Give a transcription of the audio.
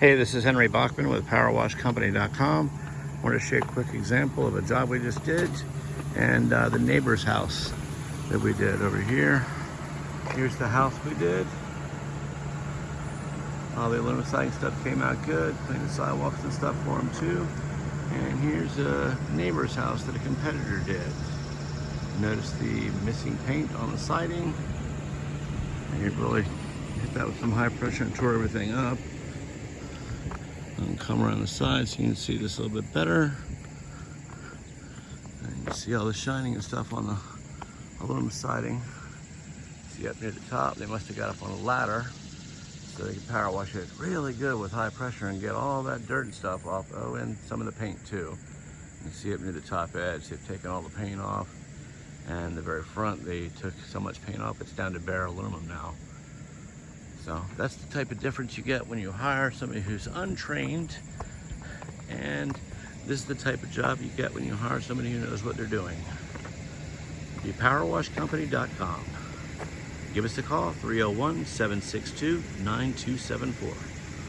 Hey, this is Henry Bachman with PowerWashCompany.com. I want to share a quick example of a job we just did and uh, the neighbor's house that we did over here. Here's the house we did. All the aluminum siding stuff came out good. Cleaned the sidewalks and stuff for them too. And here's a neighbor's house that a competitor did. Notice the missing paint on the siding. And you really hit that with some high pressure and tore everything up. And come around the side so you can see this a little bit better. And you can see all the shining and stuff on the aluminum siding. See up near the top, they must have got up on a ladder so they can power wash it really good with high pressure and get all that dirt and stuff off. Oh, and some of the paint too. You see up near the top edge, they've taken all the paint off. And the very front, they took so much paint off, it's down to bare aluminum now. So that's the type of difference you get when you hire somebody who's untrained. And this is the type of job you get when you hire somebody who knows what they're doing. ThePowerWashCompany.com. Give us a call, 301-762-9274.